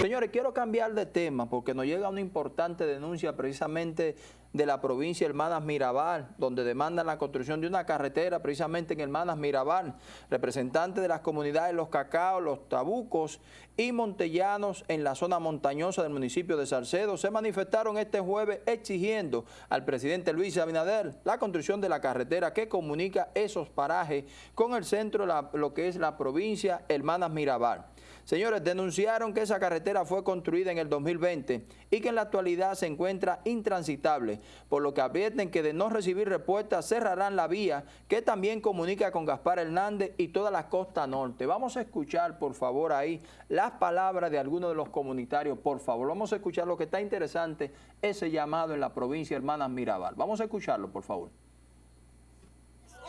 Señores, quiero cambiar de tema porque nos llega una importante denuncia precisamente de la provincia Hermanas Mirabal, donde demandan la construcción de una carretera precisamente en Hermanas Mirabal. Representantes de las comunidades Los Cacaos, Los Tabucos y Montellanos en la zona montañosa del municipio de Salcedo se manifestaron este jueves exigiendo al presidente Luis Abinader la construcción de la carretera que comunica esos parajes con el centro de lo que es la provincia Hermanas Mirabal. Señores, denunciaron que esa carretera fue construida en el 2020 y que en la actualidad se encuentra intransitable, por lo que advierten que de no recibir respuesta cerrarán la vía que también comunica con Gaspar Hernández y toda la costa norte. Vamos a escuchar, por favor, ahí las palabras de algunos de los comunitarios, por favor. Vamos a escuchar lo que está interesante, ese llamado en la provincia Hermanas Mirabal. Vamos a escucharlo, por favor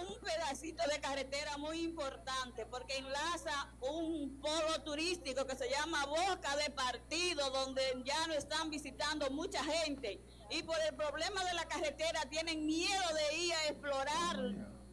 un pedacito de carretera muy importante porque enlaza un polo turístico que se llama Boca de Partido, donde ya no están visitando mucha gente. Y por el problema de la carretera tienen miedo de ir a explorar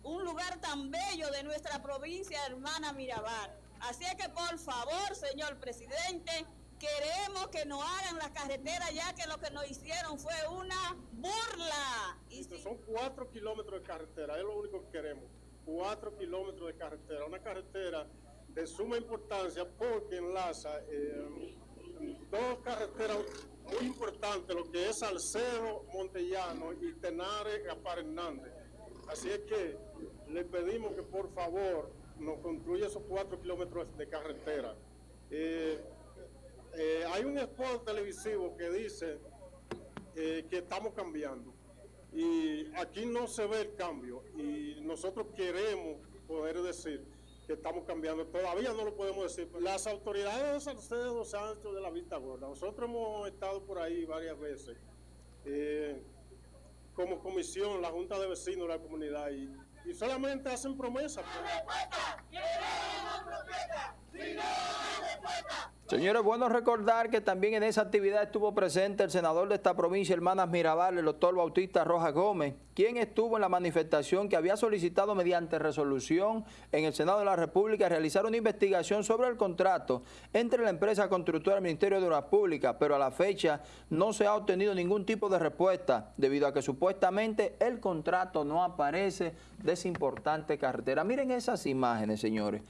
un lugar tan bello de nuestra provincia hermana Mirabal. Así es que por favor, señor presidente, queremos que nos hagan la carretera ya que lo que nos hicieron fue una burla. Y Son cuatro kilómetros de carretera, es lo único que queremos. Cuatro kilómetros de carretera, una carretera de suma importancia porque enlaza eh, dos carreteras muy importantes, lo que es Salcedo, Montellano y Tenares, Gaspar Hernández. Así es que le pedimos que por favor nos construya esos cuatro kilómetros de carretera. Eh, eh, hay un spot televisivo que dice eh, que estamos cambiando y aquí no se ve el cambio y nosotros queremos poder decir que estamos cambiando. Todavía no lo podemos decir. Las autoridades de Salcedo se han hecho de la vista gorda. Nosotros hemos estado por ahí varias veces eh, como comisión, la Junta de Vecinos de la comunidad y, solamente hacen promesas. Señores, bueno recordar que también en esa actividad estuvo presente el senador de esta provincia, Hermanas Mirabal, el doctor Bautista Rojas Gómez, quien estuvo en la manifestación que había solicitado mediante resolución en el Senado de la República realizar una investigación sobre el contrato entre la empresa constructora y el Ministerio de Obras Públicas, pero a la fecha no se ha obtenido ningún tipo de respuesta debido a que supuestamente el contrato no aparece de esa importante carretera. Miren esas imágenes, señores.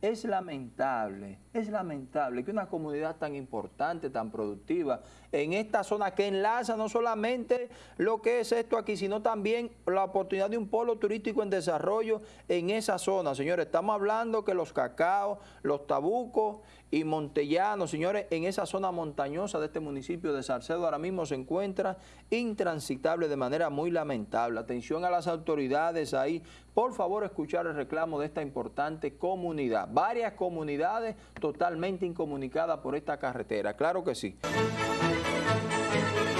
Es lamentable, es lamentable que una comunidad tan importante, tan productiva, en esta zona que enlaza no solamente lo que es esto aquí, sino también la oportunidad de un polo turístico en desarrollo en esa zona. Señores, estamos hablando que los cacaos, los tabucos y montellanos, señores, en esa zona montañosa de este municipio de Salcedo ahora mismo se encuentra intransitable de manera muy lamentable. Atención a las autoridades ahí, por favor escuchar el reclamo de esta importante comunidad. Varias comunidades totalmente incomunicadas por esta carretera, claro que sí.